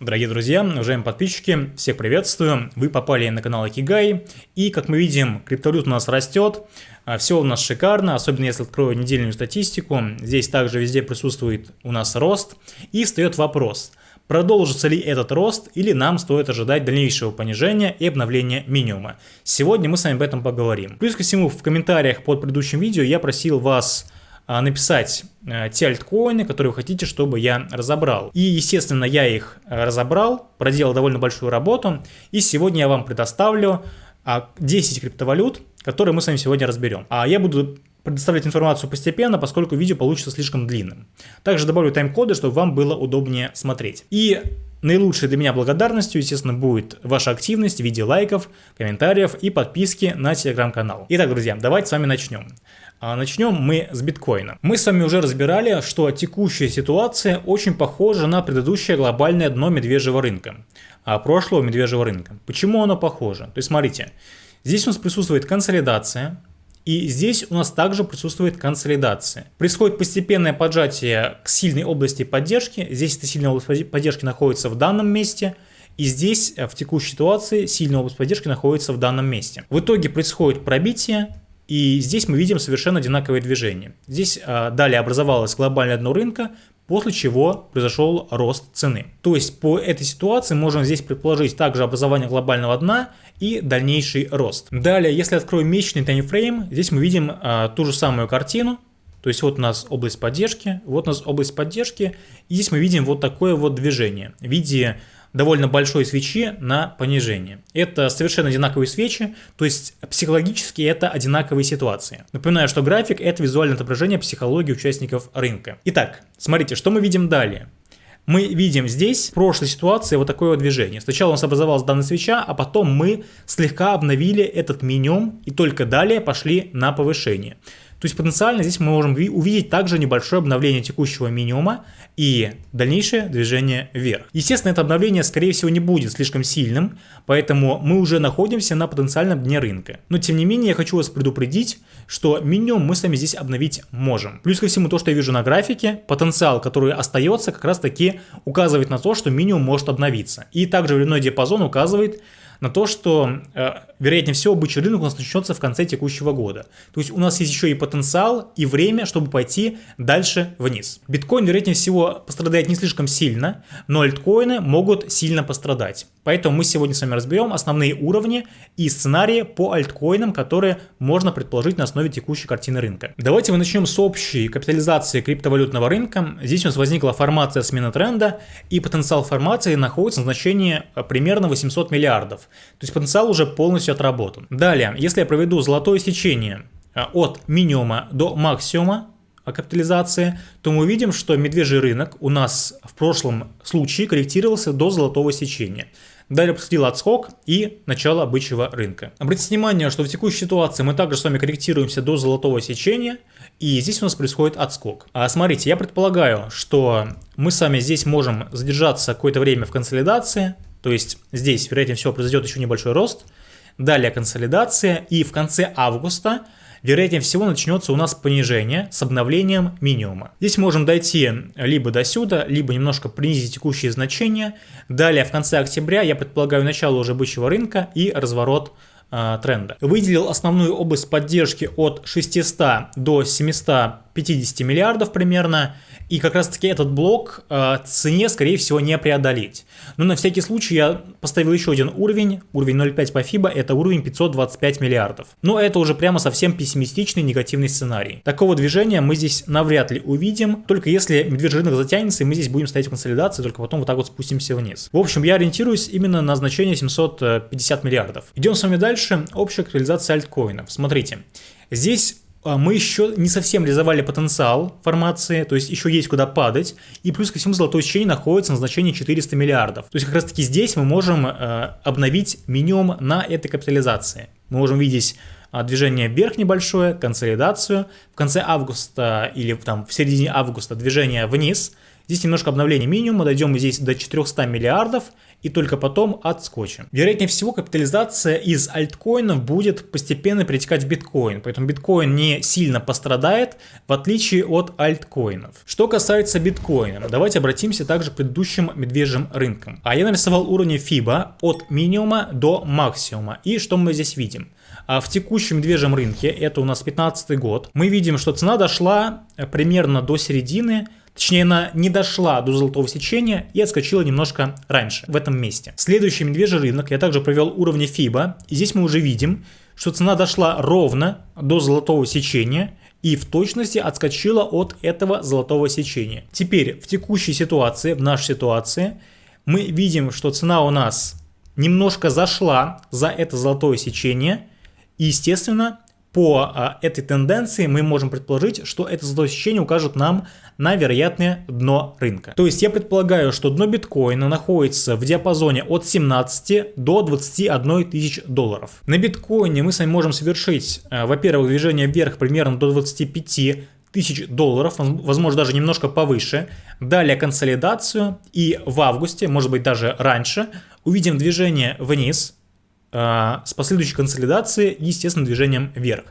Дорогие друзья, уважаемые подписчики, всех приветствую. Вы попали на канал Акигай. И, как мы видим, криптовалют у нас растет. А, Все у нас шикарно, особенно если открою недельную статистику. Здесь также везде присутствует у нас рост. И встает вопрос, продолжится ли этот рост или нам стоит ожидать дальнейшего понижения и обновления минимума. Сегодня мы с вами об этом поговорим. Плюс ко всему, в комментариях под предыдущим видео я просил вас написать э, те альткоины, которые вы хотите, чтобы я разобрал. И, естественно, я их э, разобрал, проделал довольно большую работу, и сегодня я вам предоставлю 10 а, криптовалют, которые мы с вами сегодня разберем. А я буду предоставлять информацию постепенно, поскольку видео получится слишком длинным. Также добавлю тайм-коды, чтобы вам было удобнее смотреть. И Наилучшей для меня благодарностью, естественно, будет ваша активность в виде лайков, комментариев и подписки на телеграм-канал. Итак, друзья, давайте с вами начнем. А начнем мы с биткоина. Мы с вами уже разбирали, что текущая ситуация очень похожа на предыдущее глобальное дно медвежьего рынка, а прошлого медвежьего рынка. Почему оно похоже? То есть смотрите, здесь у нас присутствует консолидация, и здесь у нас также присутствует консолидация. Происходит постепенное поджатие к сильной области поддержки. Здесь эта сильная область поддержки находится в данном месте. И здесь в текущей ситуации сильная область поддержки находится в данном месте. В итоге происходит пробитие и здесь мы видим совершенно одинаковые движения. Здесь а, далее образовалось глобальное дно рынка, после чего произошел рост цены. То есть по этой ситуации можно здесь предположить также образование глобального дна и дальнейший рост. Далее, если открою месячный таймфрейм, здесь мы видим а, ту же самую картину. То есть вот у нас область поддержки, вот у нас область поддержки, и здесь мы видим вот такое вот движение в виде довольно большой свечи на понижение. Это совершенно одинаковые свечи, то есть психологически это одинаковые ситуации. Напоминаю, что график это визуальное отображение психологии участников рынка. Итак, смотрите, что мы видим далее. Мы видим здесь в прошлой ситуации вот такое вот движение. Сначала у нас образовалась данная свеча, а потом мы слегка обновили этот минимум и только далее пошли на повышение. То есть потенциально здесь мы можем увидеть также небольшое обновление текущего минимума и дальнейшее движение вверх. Естественно, это обновление, скорее всего, не будет слишком сильным, поэтому мы уже находимся на потенциальном дне рынка. Но, тем не менее, я хочу вас предупредить, что минимум мы с вами здесь обновить можем. Плюс ко всему, то, что я вижу на графике, потенциал, который остается, как раз таки указывает на то, что минимум может обновиться. И также временной диапазон указывает, на то, что, э, вероятнее всего, бычий рынок у нас начнется в конце текущего года. То есть у нас есть еще и потенциал, и время, чтобы пойти дальше вниз. Биткоин, вероятнее всего, пострадает не слишком сильно, но альткоины могут сильно пострадать. Поэтому мы сегодня с вами разберем основные уровни и сценарии по альткоинам, которые можно предположить на основе текущей картины рынка. Давайте мы начнем с общей капитализации криптовалютного рынка. Здесь у нас возникла формация смены тренда, и потенциал формации находится на значении э, примерно 800 миллиардов. То есть потенциал уже полностью отработан. Далее, если я проведу золотое сечение э, от минимума до максимума, капитализации, то мы увидим, что медвежий рынок у нас в прошлом случае корректировался до золотого сечения. Далее происходил отскок и начало бычьего рынка. Обратите внимание, что в текущей ситуации мы также с вами корректируемся до золотого сечения, и здесь у нас происходит отскок. А смотрите, я предполагаю, что мы с вами здесь можем задержаться какое-то время в консолидации, то есть здесь, вероятнее всего, произойдет еще небольшой рост, далее консолидация, и в конце августа вероятнее всего начнется у нас понижение с обновлением минимума. Здесь можем дойти либо до сюда, либо немножко принизить текущие значения. Далее в конце октября я предполагаю начало уже бычьего рынка и разворот э, тренда. Выделил основную область поддержки от 600 до 750 миллиардов примерно и как раз таки этот блок э, цене, скорее всего, не преодолеть. Но на всякий случай я поставил еще один уровень, уровень 0.5 по FIBA, это уровень 525 миллиардов. Но это уже прямо совсем пессимистичный негативный сценарий. Такого движения мы здесь навряд ли увидим, только если медвежий рынок затянется, и мы здесь будем стоять в консолидации, только потом вот так вот спустимся вниз. В общем, я ориентируюсь именно на значение 750 миллиардов. Идем с вами дальше. Общая капитализация альткоинов. Смотрите, здесь мы еще не совсем реализовали потенциал формации, то есть еще есть куда падать, и плюс ко всему золотое сечение находится на значении 400 миллиардов. То есть как раз таки здесь мы можем э, обновить минимум на этой капитализации. Мы можем видеть движение вверх небольшое, консолидацию, в конце августа или там в середине августа движение вниз, Здесь немножко обновление минимума, дойдем здесь до 400 миллиардов и только потом отскочим. Вероятнее всего, капитализация из альткоинов будет постепенно перетекать в биткоин, поэтому биткоин не сильно пострадает, в отличие от альткоинов. Что касается биткоина, давайте обратимся также к предыдущим медвежьим рынкам. А я нарисовал уровни FIBA от минимума до максимума. И что мы здесь видим? А в текущем медвежьем рынке, это у нас 15 год, мы видим, что цена дошла э, примерно до середины Точнее, она не дошла до золотого сечения и отскочила немножко раньше, в этом месте. Следующий медвежий рынок я также провел уровни FIBA. И здесь мы уже видим, что цена дошла ровно до золотого сечения и в точности отскочила от этого золотого сечения. Теперь в текущей ситуации, в нашей ситуации, мы видим, что цена у нас немножко зашла за это золотое сечение. И, естественно, по а, этой тенденции мы можем предположить, что это золотое сечение укажет нам на вероятное дно рынка. То есть я предполагаю, что дно биткоина находится в диапазоне от 17 до 21 тысяч долларов. На биткоине мы с вами можем совершить, а, во-первых, движение вверх примерно до 25 тысяч долларов, возможно даже немножко повыше. Далее консолидацию и в августе, может быть даже раньше, увидим движение вниз с последующей консолидацией и, естественно, движением вверх.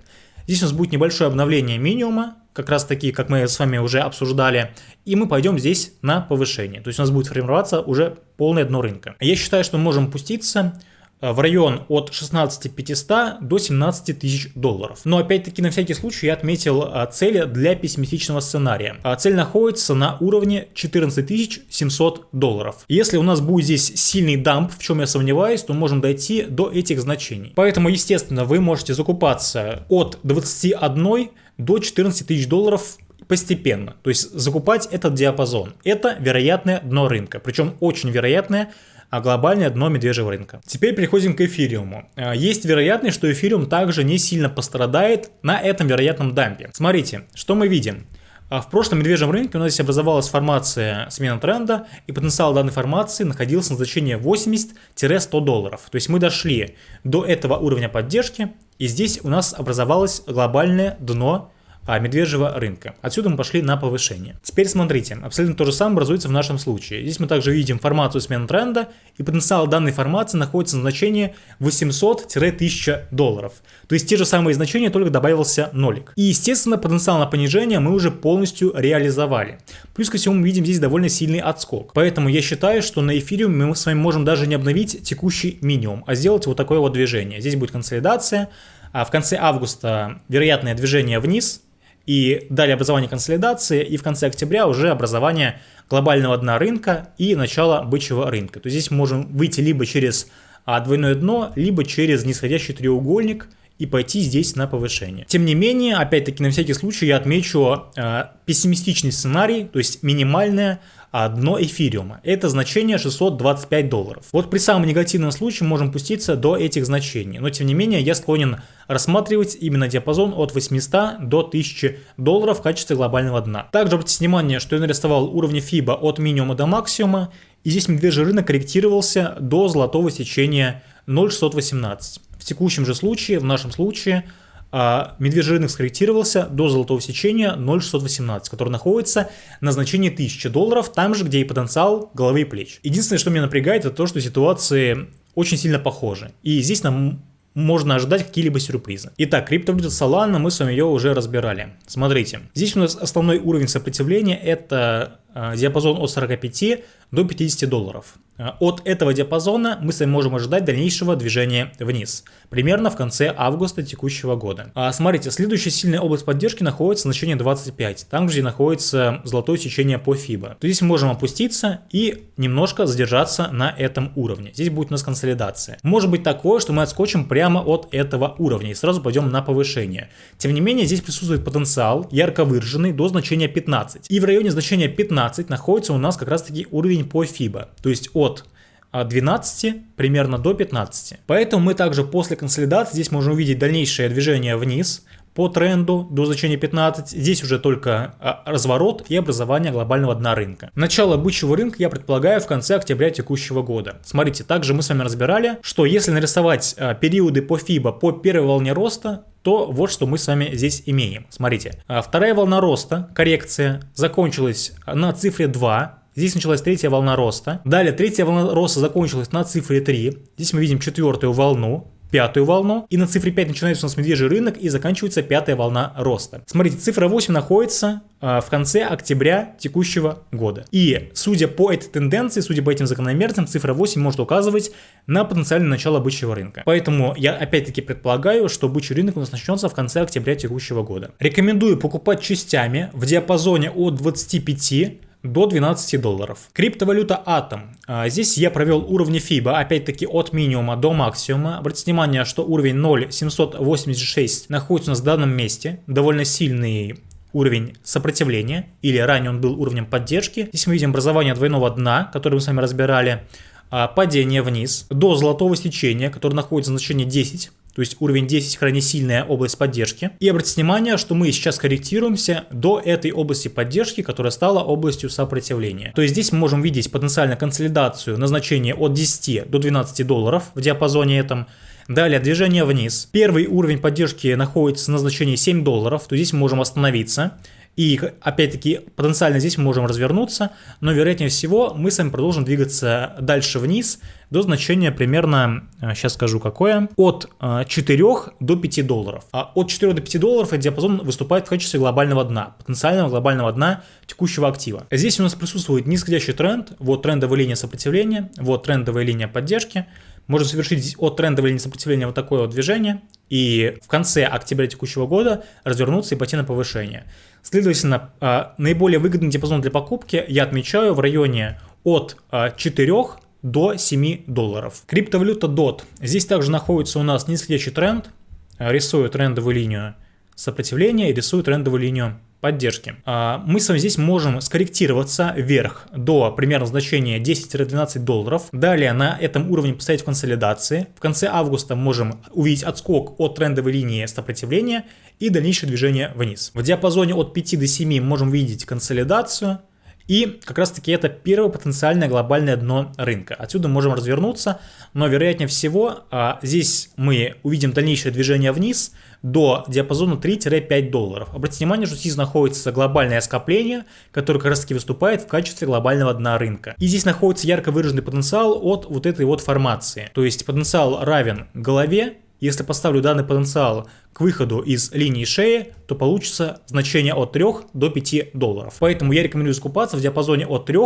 Здесь у нас будет небольшое обновление минимума, как раз таки, как мы с вами уже обсуждали, и мы пойдем здесь на повышение. То есть у нас будет формироваться уже полное дно рынка. Я считаю, что мы можем пуститься в район от 16 500 до 17 тысяч долларов. Но опять-таки на всякий случай я отметил э, цели для пессимистичного сценария. А цель находится на уровне 14 700 долларов. Если у нас будет здесь сильный дамп, в чем я сомневаюсь, то можем дойти до этих значений. Поэтому, естественно, вы можете закупаться от 21 до 14 тысяч долларов постепенно. То есть закупать этот диапазон. Это вероятное дно рынка. Причем очень вероятное, а глобальное дно медвежьего рынка. Теперь переходим к эфириуму. Э, есть вероятность, что эфириум также не сильно пострадает на этом вероятном дампе. Смотрите, что мы видим. Э, в прошлом медвежьем рынке у нас здесь образовалась формация смена тренда, и потенциал данной формации находился на значении 80-100 долларов. То есть мы дошли до этого уровня поддержки, и здесь у нас образовалось глобальное дно медвежьего рынка. Отсюда мы пошли на повышение. Теперь смотрите, абсолютно то же самое образуется в нашем случае. Здесь мы также видим формацию смены тренда, и потенциал данной формации находится на значении 800-1000 долларов. То есть те же самые значения, только добавился нолик. И естественно потенциал на понижение мы уже полностью реализовали. Плюс ко всему мы видим здесь довольно сильный отскок. Поэтому я считаю, что на эфириуме мы с вами можем даже не обновить текущий минимум, а сделать вот такое вот движение. Здесь будет консолидация, а в конце августа вероятное движение вниз, и далее образование консолидации, и в конце октября уже образование глобального дна рынка и начало бычьего рынка. То есть здесь можем выйти либо через а, двойное дно, либо через нисходящий треугольник и пойти здесь на повышение. Тем не менее, опять-таки на всякий случай я отмечу э, пессимистичный сценарий, то есть минимальное дно эфириума. Это значение 625 долларов. Вот при самом негативном случае можем пуститься до этих значений. Но тем не менее я склонен рассматривать именно диапазон от 800 до 1000 долларов в качестве глобального дна. Также обратите внимание, что я нарисовал уровни FIBA от минимума до максимума. И здесь медвежий рынок корректировался до золотого сечения 0,618. Текущем же случае, в нашем случае, а медвежий рынок скорректировался до золотого сечения 0,618, который находится на значении 1000 долларов, там же, где и потенциал головы и плеч. Единственное, что меня напрягает, это то, что ситуации очень сильно похожи. И здесь нам можно ожидать какие-либо сюрпризы. Итак, криптовалюта Solana, мы с вами ее уже разбирали. Смотрите, здесь у нас основной уровень сопротивления это диапазон от 45 до 50 долларов. Э, от этого диапазона мы с вами можем ожидать дальнейшего движения вниз, примерно в конце августа текущего года. А смотрите, следующая сильная область поддержки находится в значении 25, там где находится золотое сечение по FIBA. То здесь мы можем опуститься и немножко задержаться на этом уровне. Здесь будет у нас консолидация. Может быть такое, что мы отскочим прямо от этого уровня и сразу пойдем на повышение. Тем не менее, здесь присутствует потенциал, ярко выраженный до значения 15. И в районе значения 15 находится у нас как раз таки уровень по FIBA, то есть от от 12 примерно до 15. Поэтому мы также после консолидации здесь можем увидеть дальнейшее движение вниз по тренду до значения 15. Здесь уже только а, разворот и образование глобального дна рынка. Начало бычьего рынка я предполагаю в конце октября текущего года. Смотрите, также мы с вами разбирали, что если нарисовать а, периоды по FIBA по первой волне роста, то вот что мы с вами здесь имеем. Смотрите, а, вторая волна роста, коррекция, закончилась на цифре 2, Здесь началась третья волна роста. Далее третья волна роста закончилась на цифре 3. Здесь мы видим четвертую волну пятую волну, и на цифре 5 начинается у нас медвежий рынок и заканчивается пятая волна роста. Смотрите, цифра 8 находится э, в конце октября текущего года. И судя по этой тенденции, судя по этим закономерностям, цифра 8 может указывать на потенциальное начало бычьего рынка. Поэтому я опять-таки предполагаю, что бычий рынок у нас начнется в конце октября текущего года. Рекомендую покупать частями в диапазоне от 25 до 12 долларов. Криптовалюта Atom. А, здесь я провел уровни FIBA, опять-таки от минимума до максимума. Обратите внимание, что уровень 0.786 находится у нас в данном месте. Довольно сильный уровень сопротивления, или ранее он был уровнем поддержки. Здесь мы видим образование двойного дна, которое мы с вами разбирали, а, падение вниз, до золотого сечения, которое находится на значении 10, то есть уровень 10 крайне сильная область поддержки. И обратите внимание, что мы сейчас корректируемся до этой области поддержки, которая стала областью сопротивления. То есть здесь мы можем видеть потенциально консолидацию на значение от 10 до 12 долларов в диапазоне этом. Далее движение вниз. Первый уровень поддержки находится на значении 7 долларов, то здесь мы можем остановиться. И опять-таки потенциально здесь мы можем развернуться, но вероятнее всего мы с вами продолжим двигаться дальше вниз до значения примерно, сейчас э, скажу какое, от 4 э, до 5 долларов. А от 4 до 5 долларов этот диапазон выступает в качестве глобального дна, потенциального глобального дна текущего актива. Здесь у нас присутствует нисходящий тренд, вот трендовая линия сопротивления, вот трендовая линия поддержки. Можно совершить от трендовой линии сопротивления вот такое вот движение и в конце октября текущего года развернуться и пойти на повышение. Следовательно, а, наиболее выгодный диапазон для покупки я отмечаю в районе от 4 а, до 7 долларов. Криптовалюта DOT. Здесь также находится у нас нисходящий тренд. Рисую трендовую линию сопротивления и рисую трендовую линию поддержки. А, мы с вами здесь можем скорректироваться вверх до примерно значения 10-12 долларов. Далее на этом уровне поставить в консолидации. В конце августа можем увидеть отскок от трендовой линии сопротивления и дальнейшее движение вниз. В диапазоне от 5 до 7 можем видеть консолидацию. И как раз таки это первое потенциальное глобальное дно рынка. Отсюда можем развернуться, но вероятнее всего а, здесь мы увидим дальнейшее движение вниз до диапазона 3-5 долларов. Обратите внимание, что здесь находится глобальное скопление, которое как раз таки выступает в качестве глобального дна рынка. И здесь находится ярко выраженный потенциал от вот этой вот формации. То есть потенциал равен голове если поставлю данный потенциал к выходу из линии шеи, то получится значение от 3 до 5 долларов. Поэтому я рекомендую скупаться в диапазоне от 3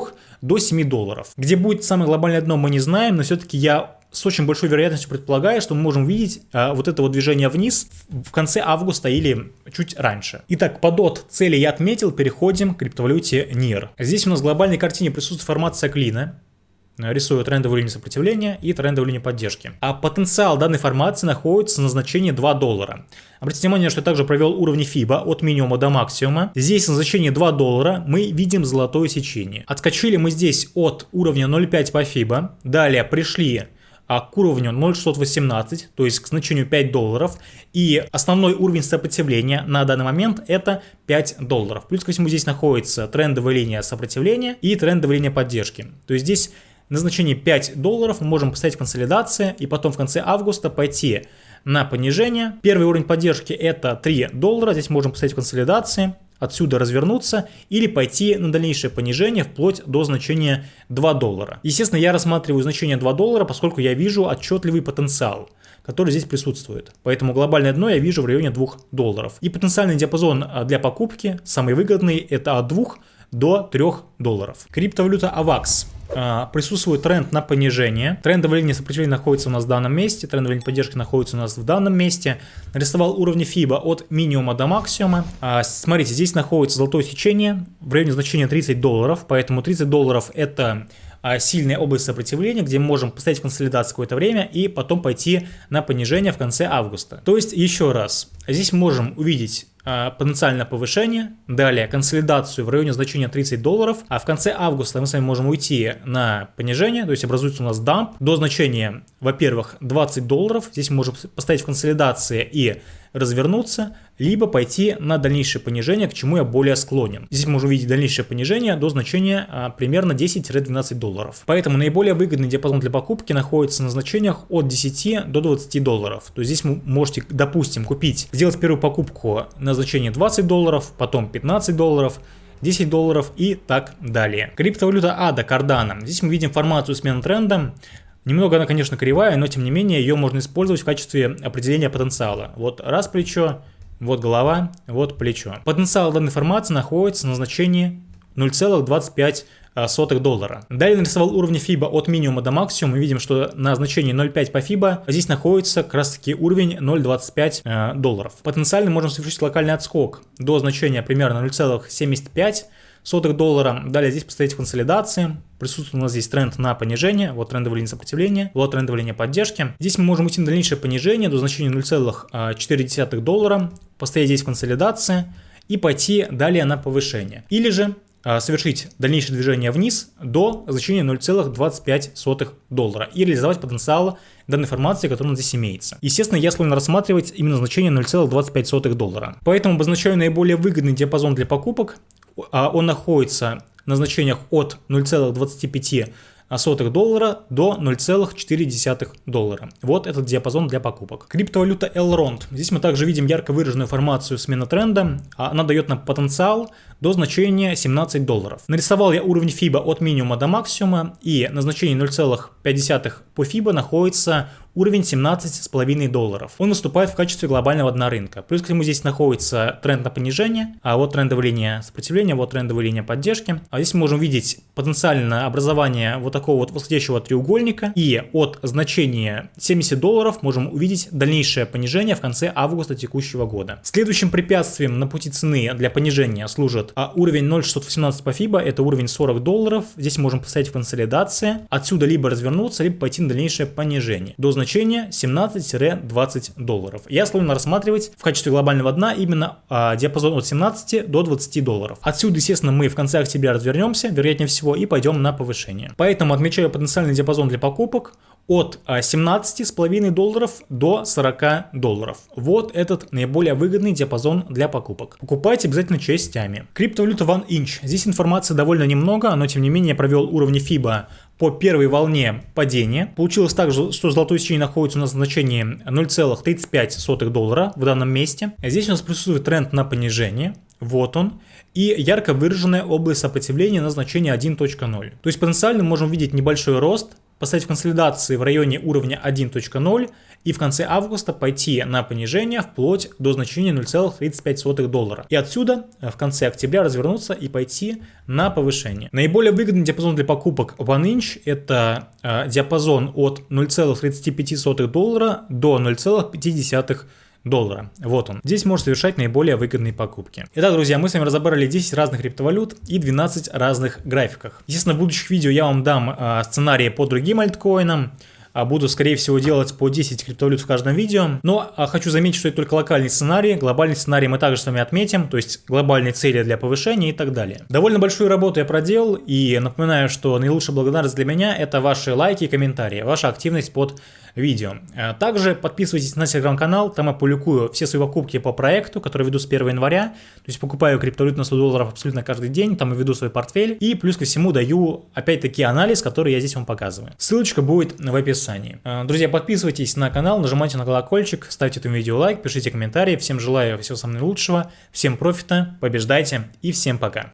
до 7 долларов. Где будет самое глобальное дно мы не знаем, но все-таки я с очень большой вероятностью предполагаю, что мы можем видеть а, вот это вот движение вниз в конце августа или чуть раньше. Итак, под от цели я отметил, переходим к криптовалюте NIR. Здесь у нас в глобальной картине присутствует формация клина, рисую трендовую линию сопротивления и трендовую линию поддержки. А потенциал данной формации находится на значении 2 доллара. Обратите внимание, что я также провел уровни FIBA от минимума до максимума. Здесь на значении 2 доллара мы видим золотое сечение. Отскочили мы здесь от уровня 0.5 по FIBA. Далее пришли а, к уровню 0.618, то есть к значению 5 долларов. И основной уровень сопротивления на данный момент это 5 долларов. Плюс ко всему здесь находится трендовая линия сопротивления и трендовая линия поддержки. То есть здесь на значение 5 долларов мы можем поставить консолидация и потом в конце августа пойти на понижение. Первый уровень поддержки это 3 доллара, здесь можем поставить консолидации, отсюда развернуться или пойти на дальнейшее понижение вплоть до значения 2 доллара. Естественно, я рассматриваю значение 2 доллара, поскольку я вижу отчетливый потенциал который здесь присутствует. Поэтому глобальное дно я вижу в районе 2 долларов. И потенциальный диапазон а, для покупки, самый выгодный, это от 2 до 3 долларов. Криптовалюта AVAX. А, присутствует тренд на понижение. Трендовая линия сопротивления находится у нас в данном месте, трендовая линия поддержки находится у нас в данном месте. Нарисовал уровни FIBA от минимума до максимума. А, смотрите, здесь находится золотое сечение в районе значения 30 долларов, поэтому 30 долларов это а, сильная область сопротивления, где мы можем поставить консолидацию какое-то время и потом пойти на понижение в конце августа. То есть, еще раз, здесь можем увидеть потенциальное повышение, далее консолидацию в районе значения 30 долларов, а в конце августа мы с вами можем уйти на понижение, то есть образуется у нас дамп до значения, во-первых, 20 долларов, здесь мы можем поставить в консолидации и развернуться, либо пойти на дальнейшее понижение, к чему я более склонен. Здесь мы можем увидеть дальнейшее понижение до значения а, примерно 10-12 долларов. Поэтому наиболее выгодный диапазон для покупки находится на значениях от 10 до 20 долларов. То есть здесь вы можете, допустим, купить, сделать первую покупку на значение 20 долларов, потом 15 долларов, 10 долларов и так далее. Криптовалюта ADA Cardano. Здесь мы видим формацию смены тренда. Немного она, конечно, кривая, но тем не менее ее можно использовать в качестве определения потенциала. Вот раз плечо, вот голова, вот плечо. Потенциал данной формации находится на значении 0,25 сотых доллара. Далее нарисовал уровни FIBA от минимума до максимума. Мы видим, что на значении 0,5 по FIBA здесь находится как раз таки уровень 0,25 э, долларов. Потенциально можем совершить локальный отскок до значения примерно 0,75 сотых доллара. Далее здесь поставить консолидации. Присутствует у нас здесь тренд на понижение. Вот трендовая линия сопротивления, вот трендовая линия поддержки. Здесь мы можем уйти на дальнейшее понижение до значения 0,4 доллара. Поставить здесь консолидации и пойти далее на повышение. Или же а, совершить дальнейшее движение вниз до значения 0,25 доллара и реализовать потенциал данной информации, которая у нас здесь имеется. Естественно, я склонен рассматривать именно значение 0,25 доллара. Поэтому обозначаю наиболее выгодный диапазон для покупок. А, он находится на значениях от 0,25 сотых доллара до 0,4 доллара. Вот этот диапазон для покупок. Криптовалюта Elrond. Здесь мы также видим ярко выраженную формацию смены тренда. Она дает нам потенциал до значения 17 долларов. Нарисовал я уровень FIBA от минимума до максимума и на значении 0,5 по FIBA находится уровень 17,5 долларов. Он выступает в качестве глобального дна рынка. Плюс к нему здесь находится тренд на понижение, а вот трендовая линия сопротивления, вот трендовая линия поддержки. А здесь мы можем видеть потенциальное образование вот такого вот восходящего треугольника. И от значения 70 долларов можем увидеть дальнейшее понижение в конце августа текущего года. Следующим препятствием на пути цены для понижения служит а уровень 0,618 по FIBA, это уровень 40 долларов. Здесь можем поставить в консолидации. Отсюда либо развернуться, либо пойти на дальнейшее понижение. До значения 17-20 долларов. Я склонен рассматривать в качестве глобального дна именно а, диапазон от 17 до 20 долларов. Отсюда, естественно, мы в конце октября развернемся, вероятнее всего, и пойдем на повышение. Поэтому отмечаю потенциальный диапазон для покупок от 17,5 а, долларов до 40 долларов. Вот этот наиболее выгодный диапазон для покупок. Покупайте обязательно частями. Криптовалюта OneInch. Здесь информации довольно немного, но тем не менее я провел уровни FIBA по первой волне падения. Получилось также, что золотое сечение находится у нас в значении 0,35 доллара в данном месте. Здесь у нас присутствует тренд на понижение. Вот он. И ярко выраженная область сопротивления на значение 1.0. То есть потенциально можем видеть небольшой рост, поставить консолидации в районе уровня 1.0 и в конце августа пойти на понижение вплоть до значения 0,35 доллара. И отсюда э, в конце октября развернуться и пойти на повышение. Наиболее выгодный диапазон для покупок OneInch это э, диапазон от 0,35 доллара до 0,5 доллара. Вот он. Здесь можно совершать наиболее выгодные покупки. Итак, друзья, мы с вами разобрали 10 разных криптовалют и 12 разных графиках. Естественно, в будущих видео я вам дам э, сценарии по другим альткоинам, а буду, скорее всего, делать по 10 криптовалют в каждом видео. Но а, хочу заметить, что это только локальный сценарий. Глобальный сценарий мы также с вами отметим, то есть глобальные цели для повышения и так далее. Довольно большую работу я проделал и напоминаю, что наилучшая благодарность для меня это ваши лайки и комментарии, ваша активность под видео. Э, также подписывайтесь на телеграм-канал, там я публикую все свои покупки по проекту, который веду с 1 января. То есть покупаю криптовалют на 100 долларов абсолютно каждый день, там я веду свой портфель. И плюс ко всему даю опять-таки анализ, который я здесь вам показываю. Ссылочка будет в описании. Э, друзья, подписывайтесь на канал, нажимайте на колокольчик, ставьте этому видео лайк, пишите комментарии. Всем желаю всего самого наилучшего, всем профита, побеждайте и всем пока.